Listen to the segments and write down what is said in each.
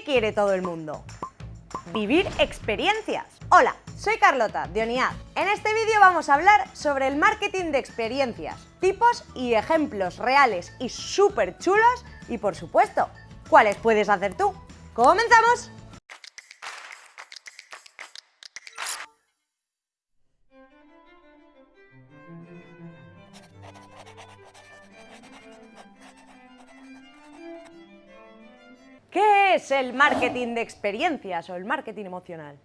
¿Qué quiere todo el mundo? Vivir experiencias. Hola, soy Carlota, de ONIAD. En este vídeo vamos a hablar sobre el marketing de experiencias, tipos y ejemplos reales y súper chulos y, por supuesto, cuáles puedes hacer tú. ¡Comenzamos! ¿Qué es el marketing de experiencias o el marketing emocional?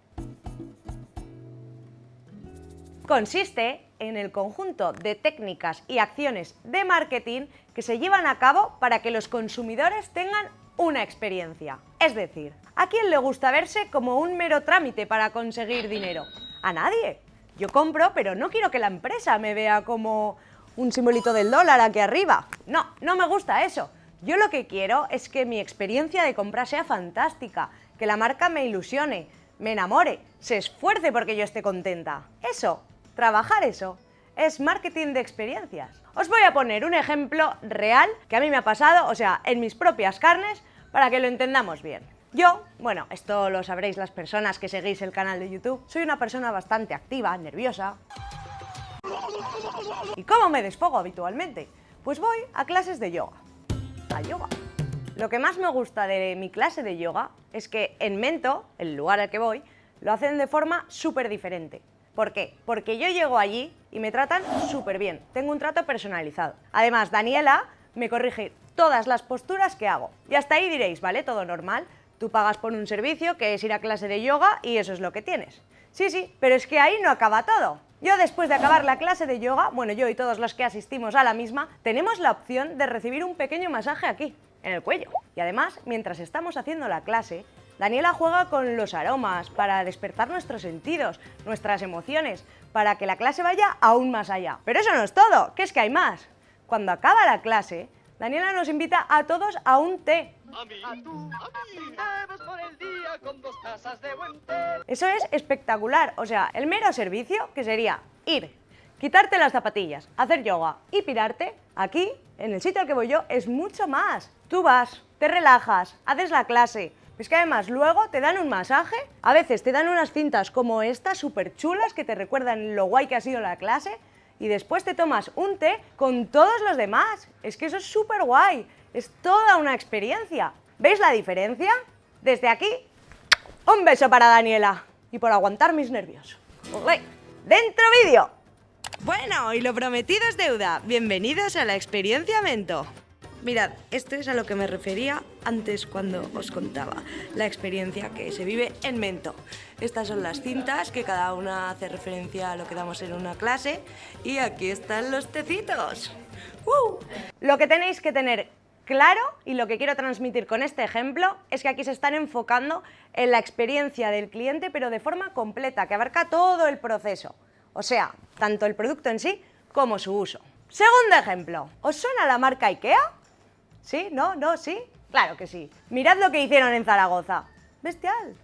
Consiste en el conjunto de técnicas y acciones de marketing que se llevan a cabo para que los consumidores tengan una experiencia. Es decir, ¿a quién le gusta verse como un mero trámite para conseguir dinero? A nadie. Yo compro, pero no quiero que la empresa me vea como un simbolito del dólar aquí arriba. No, no me gusta eso. Yo lo que quiero es que mi experiencia de compra sea fantástica, que la marca me ilusione, me enamore, se esfuerce porque yo esté contenta. Eso, trabajar eso, es marketing de experiencias. Os voy a poner un ejemplo real que a mí me ha pasado, o sea, en mis propias carnes, para que lo entendamos bien. Yo, bueno, esto lo sabréis las personas que seguís el canal de YouTube, soy una persona bastante activa, nerviosa. ¿Y cómo me desfogo habitualmente? Pues voy a clases de yoga yoga. Lo que más me gusta de mi clase de yoga es que en Mento, el lugar al que voy, lo hacen de forma súper diferente. ¿Por qué? Porque yo llego allí y me tratan súper bien, tengo un trato personalizado. Además, Daniela me corrige todas las posturas que hago. Y hasta ahí diréis, ¿vale? Todo normal. Tú pagas por un servicio que es ir a clase de yoga y eso es lo que tienes. Sí, sí, pero es que ahí no acaba todo. Yo después de acabar la clase de yoga, bueno, yo y todos los que asistimos a la misma, tenemos la opción de recibir un pequeño masaje aquí, en el cuello. Y además, mientras estamos haciendo la clase, Daniela juega con los aromas para despertar nuestros sentidos, nuestras emociones, para que la clase vaya aún más allá. Pero eso no es todo, que es que hay más. Cuando acaba la clase, Daniela nos invita a todos a un té. Eso es espectacular, o sea, el mero servicio, que sería ir, quitarte las zapatillas, hacer yoga y pirarte, aquí, en el sitio al que voy yo, es mucho más. Tú vas, te relajas, haces la clase, es que además luego te dan un masaje, a veces te dan unas cintas como estas, súper chulas, que te recuerdan lo guay que ha sido la clase, y después te tomas un té con todos los demás. Es que eso es súper guay, es toda una experiencia. ¿Veis la diferencia? Desde aquí, un beso para Daniela y por aguantar mis nervios. ¡Dentro vídeo! Bueno, y lo prometido es deuda. Bienvenidos a la experiencia Mento. Mirad, esto es a lo que me refería antes cuando os contaba la experiencia que se vive en Mento. Estas son las cintas que cada una hace referencia a lo que damos en una clase y aquí están los tecitos. ¡Uh! Lo que tenéis que tener claro y lo que quiero transmitir con este ejemplo es que aquí se están enfocando en la experiencia del cliente pero de forma completa, que abarca todo el proceso. O sea, tanto el producto en sí como su uso. Segundo ejemplo, ¿os suena la marca IKEA? ¿Sí? ¿No? ¿No? ¿Sí? Claro que sí. Mirad lo que hicieron en Zaragoza. Bestial.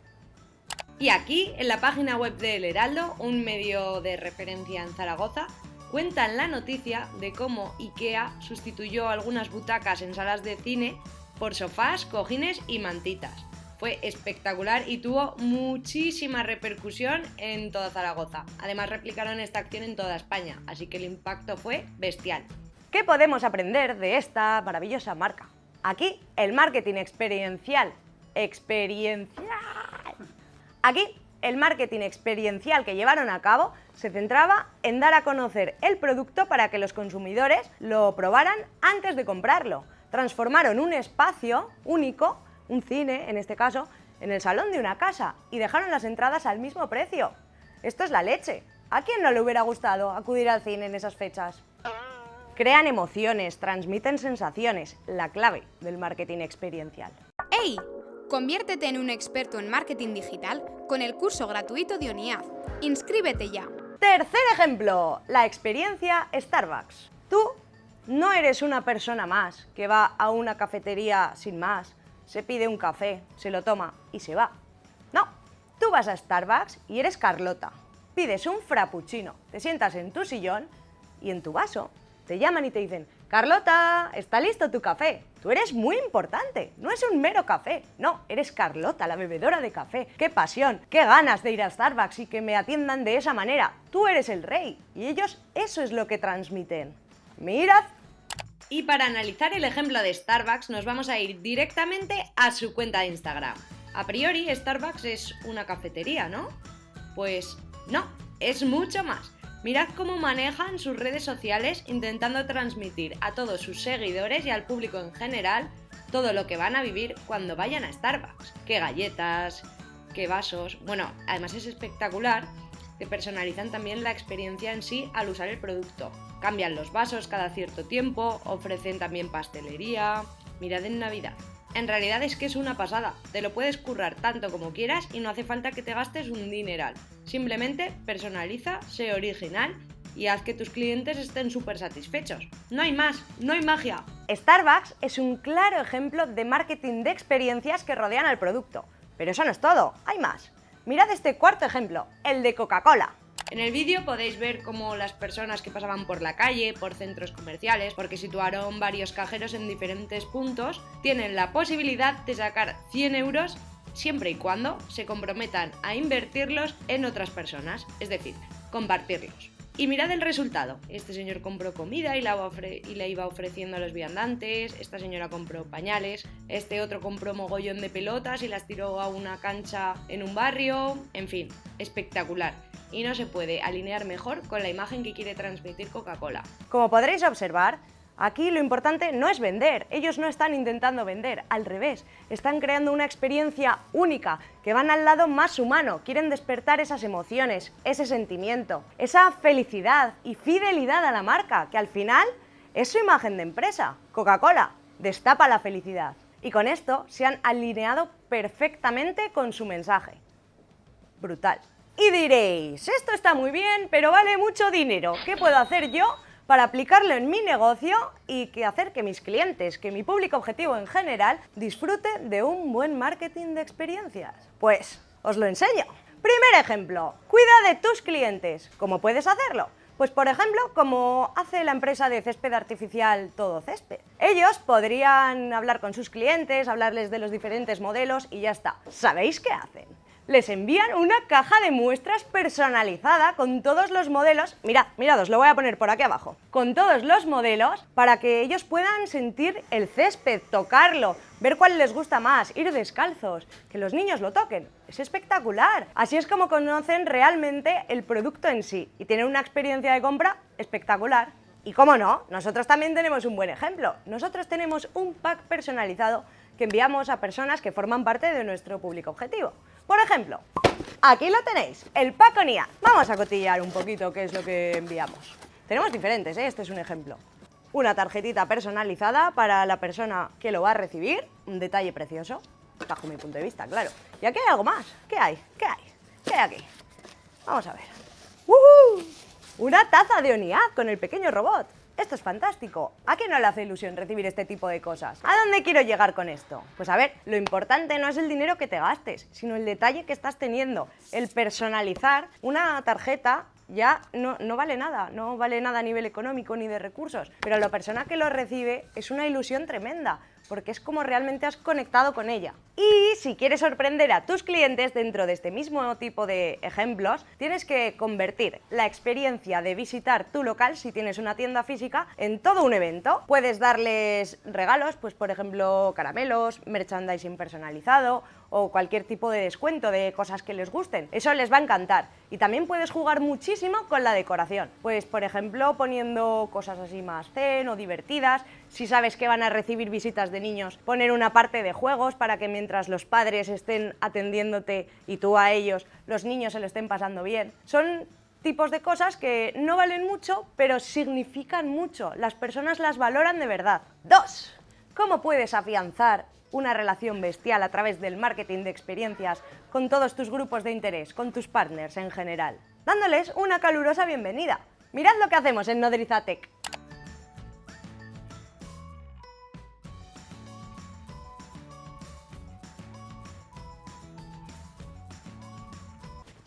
Y aquí, en la página web de El Heraldo, un medio de referencia en Zaragoza, cuentan la noticia de cómo IKEA sustituyó algunas butacas en salas de cine por sofás, cojines y mantitas. Fue espectacular y tuvo muchísima repercusión en toda Zaragoza. Además replicaron esta acción en toda España, así que el impacto fue bestial. ¿Qué podemos aprender de esta maravillosa marca? Aquí, el marketing experiencial. Experiencial. Aquí, el marketing experiencial que llevaron a cabo se centraba en dar a conocer el producto para que los consumidores lo probaran antes de comprarlo. Transformaron un espacio único, un cine en este caso, en el salón de una casa y dejaron las entradas al mismo precio. Esto es la leche. ¿A quién no le hubiera gustado acudir al cine en esas fechas? Crean emociones, transmiten sensaciones, la clave del marketing experiencial. ¡Hey! Conviértete en un experto en marketing digital con el curso gratuito de ONIAD. ¡Inscríbete ya! Tercer ejemplo, la experiencia Starbucks. Tú no eres una persona más que va a una cafetería sin más, se pide un café, se lo toma y se va. No, tú vas a Starbucks y eres Carlota. Pides un frappuccino, te sientas en tu sillón y en tu vaso te llaman y te dicen, Carlota, está listo tu café. Tú eres muy importante, no es un mero café, no, eres Carlota, la bebedora de café. ¡Qué pasión! ¡Qué ganas de ir a Starbucks y que me atiendan de esa manera! Tú eres el rey y ellos eso es lo que transmiten. Mirad. Y para analizar el ejemplo de Starbucks nos vamos a ir directamente a su cuenta de Instagram. A priori Starbucks es una cafetería, ¿no? Pues no, es mucho más. Mirad cómo manejan sus redes sociales intentando transmitir a todos sus seguidores y al público en general todo lo que van a vivir cuando vayan a Starbucks. Qué galletas, qué vasos. Bueno, además es espectacular que personalizan también la experiencia en sí al usar el producto. Cambian los vasos cada cierto tiempo, ofrecen también pastelería. Mirad en Navidad. En realidad es que es una pasada, te lo puedes currar tanto como quieras y no hace falta que te gastes un dineral. Simplemente personaliza, sé original y haz que tus clientes estén súper satisfechos. No hay más, no hay magia. Starbucks es un claro ejemplo de marketing de experiencias que rodean al producto. Pero eso no es todo, hay más. Mirad este cuarto ejemplo, el de Coca-Cola. En el vídeo podéis ver cómo las personas que pasaban por la calle, por centros comerciales, porque situaron varios cajeros en diferentes puntos, tienen la posibilidad de sacar 100 euros siempre y cuando se comprometan a invertirlos en otras personas, es decir, compartirlos. Y mirad el resultado. Este señor compró comida y la, y la, iba ofreciendo a los viandantes, esta señora compró pañales, este otro compró mogollón de pelotas y las tiró a una cancha en un barrio, en fin, espectacular y no se puede alinear mejor con la imagen que quiere transmitir Coca-Cola. Como podréis observar, Aquí lo importante no es vender, ellos no están intentando vender, al revés, están creando una experiencia única, que van al lado más humano, quieren despertar esas emociones, ese sentimiento, esa felicidad y fidelidad a la marca, que al final es su imagen de empresa. Coca-Cola destapa la felicidad. Y con esto se han alineado perfectamente con su mensaje. Brutal. Y diréis, esto está muy bien, pero vale mucho dinero. ¿Qué puedo hacer yo para aplicarlo en mi negocio y que hacer que mis clientes, que mi público objetivo en general, disfrute de un buen marketing de experiencias? Pues os lo enseño. Primer ejemplo, cuida de tus clientes. ¿Cómo puedes hacerlo? Pues por ejemplo, como hace la empresa de césped artificial Todo Césped. Ellos podrían hablar con sus clientes, hablarles de los diferentes modelos y ya está. ¿Sabéis qué hacen? Les envían una caja de muestras personalizada con todos los modelos, mirad, mirad, os lo voy a poner por aquí abajo, con todos los modelos para que ellos puedan sentir el césped, tocarlo, ver cuál les gusta más, ir descalzos, que los niños lo toquen. Es espectacular. Así es como conocen realmente el producto en sí y tienen una experiencia de compra espectacular. Y cómo no, nosotros también tenemos un buen ejemplo. Nosotros tenemos un pack personalizado que enviamos a personas que forman parte de nuestro público objetivo. Por ejemplo, aquí lo tenéis, el Paconía. Vamos a cotillear un poquito qué es lo que enviamos. Tenemos diferentes, ¿eh? este es un ejemplo. Una tarjetita personalizada para la persona que lo va a recibir, un detalle precioso, bajo mi punto de vista, claro. Y aquí hay algo más. ¿Qué hay? ¿Qué hay? ¿Qué hay aquí? Vamos a ver. Una taza de ONIAD con el pequeño robot. Esto es fantástico. ¿A qué no le hace ilusión recibir este tipo de cosas? ¿A dónde quiero llegar con esto? Pues a ver, lo importante no es el dinero que te gastes, sino el detalle que estás teniendo. El personalizar una tarjeta ya no, no, vale nada, no vale nada a nivel económico ni de recursos, pero la persona que lo recibe es una ilusión tremenda, porque es como realmente has conectado con ella. Y si quieres sorprender a tus clientes dentro de este mismo tipo de ejemplos, tienes que convertir la experiencia de visitar tu local, si tienes una tienda física, en todo un evento. Puedes darles regalos, pues por ejemplo caramelos, merchandising personalizado o cualquier tipo de descuento de cosas que les gusten. Eso les va a encantar. Y también puedes jugar muchísimo con la decoración. Pues por ejemplo poniendo cosas así más zen o divertidas. Si sabes que van a recibir visitas de niños, poner una parte de juegos para que mientras los padres estén atendiéndote y tú a ellos, los niños se lo estén pasando bien. Son tipos de cosas que no valen mucho, pero significan mucho. Las personas las valoran de verdad. Dos, ¿cómo puedes afianzar una relación bestial a través del marketing de experiencias con todos tus grupos de interés, con tus partners en general, dándoles una calurosa bienvenida. Mirad lo que hacemos en Nodrizatec.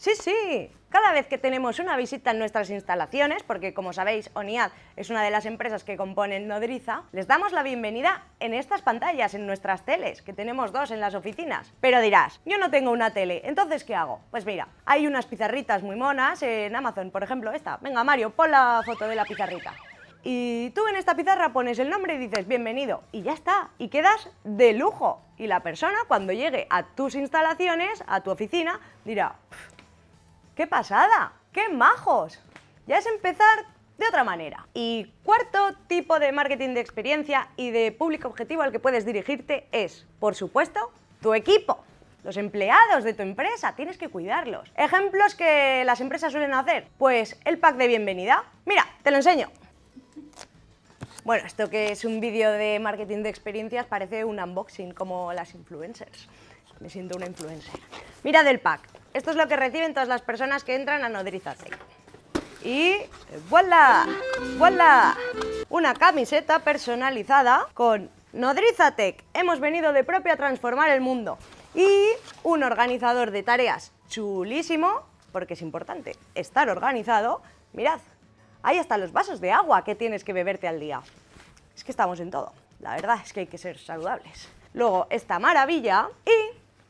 Sí, sí, cada vez que tenemos una visita en nuestras instalaciones, porque como sabéis, ONIAD es una de las empresas que componen Nodriza, les damos la bienvenida en estas pantallas, en nuestras teles, que tenemos dos en las oficinas. Pero dirás, yo no tengo una tele, ¿entonces qué hago? Pues mira, hay unas pizarritas muy monas en Amazon, por ejemplo esta. Venga Mario, pon la foto de la pizarrita. Y tú en esta pizarra pones el nombre y dices bienvenido y ya está, y quedas de lujo. Y la persona cuando llegue a tus instalaciones, a tu oficina, dirá, ¡Qué pasada! ¡Qué majos! Ya es empezar de otra manera. Y cuarto tipo de marketing de experiencia y de público objetivo al que puedes dirigirte es, por supuesto, tu equipo. Los empleados de tu empresa, tienes que cuidarlos. Ejemplos que las empresas suelen hacer, pues el pack de bienvenida. Mira, te lo enseño. Bueno, esto que es un vídeo de marketing de experiencias parece un unboxing como las influencers. Me siento una influencer. Mira del pack. Esto es lo que reciben todas las personas que entran a Nodrizatec. Y ¡voilà! ¡voilà! Una camiseta personalizada con Nodrizatec. Hemos venido de propio a transformar el mundo. Y un organizador de tareas chulísimo, porque es importante estar organizado. Mirad, ahí están los vasos de agua que tienes que beberte al día. Es que estamos en todo. La verdad es que hay que ser saludables. Luego, esta maravilla y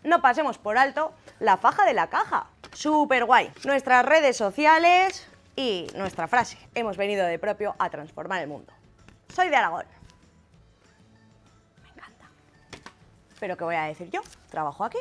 no pasemos por alto la faja de la caja. Súper guay. Nuestras redes sociales y nuestra frase. Hemos venido de propio a transformar el mundo. Soy de Aragón. Me encanta. Pero ¿qué voy a decir yo? Trabajo aquí.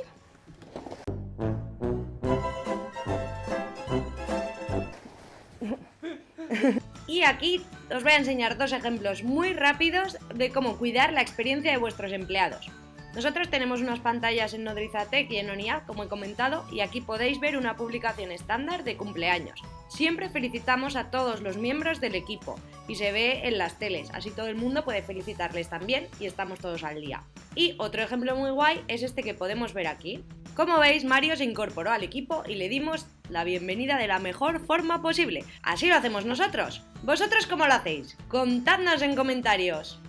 Y aquí os voy a enseñar dos ejemplos muy rápidos de cómo cuidar la experiencia de vuestros empleados. Nosotros tenemos unas pantallas en Nodrizatec y en ONIAD, como he comentado, y aquí podéis ver una publicación estándar de cumpleaños. Siempre felicitamos a todos los miembros del equipo y se ve en las teles, así todo el mundo puede felicitarles también y estamos todos al día. Y otro ejemplo muy guay es este que podemos ver aquí. Como veis, Mario se incorporó al equipo y le dimos la bienvenida de la mejor forma posible. Así lo hacemos nosotros. ¿Vosotros cómo lo hacéis? Contadnos en comentarios.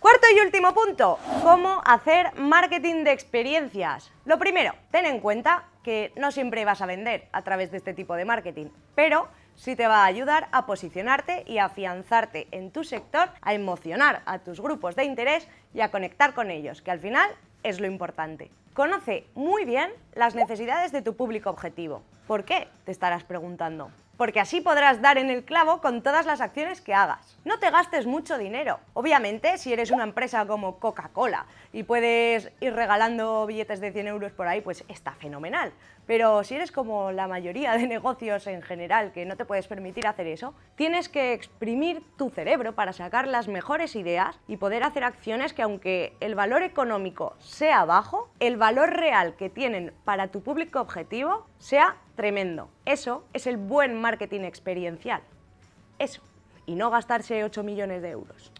Cuarto y último punto, cómo hacer marketing de experiencias. Lo primero, ten en cuenta que no siempre vas a vender a través de este tipo de marketing, pero sí te va a ayudar a posicionarte y afianzarte en tu sector, a emocionar a tus grupos de interés y a conectar con ellos, que al final es lo importante. Conoce muy bien las necesidades de tu público objetivo. ¿Por qué? Te estarás preguntando porque así podrás dar en el clavo con todas las acciones que hagas. No te gastes mucho dinero. Obviamente, si eres una empresa como Coca-Cola y puedes ir regalando billetes de 100 euros por ahí, pues está fenomenal. Pero si eres como la mayoría de negocios en general que no te puedes permitir hacer eso, tienes que exprimir tu cerebro para sacar las mejores ideas y poder hacer acciones que aunque el valor económico sea bajo, el valor real que tienen para tu público objetivo sea tremendo. Eso es el buen marketing experiencial. Eso. Y no gastarse 8 millones de euros.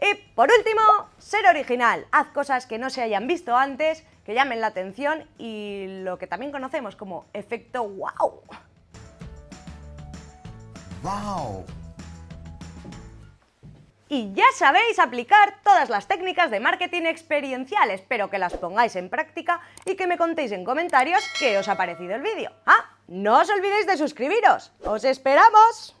Y por último, ser original. Haz cosas que no se hayan visto antes, que llamen la atención y lo que también conocemos como efecto wow. ¡Wow! Y ya sabéis aplicar todas las técnicas de marketing experiencial. Espero que las pongáis en práctica y que me contéis en comentarios qué os ha parecido el vídeo. ¡Ah! No os olvidéis de suscribiros. ¡Os esperamos!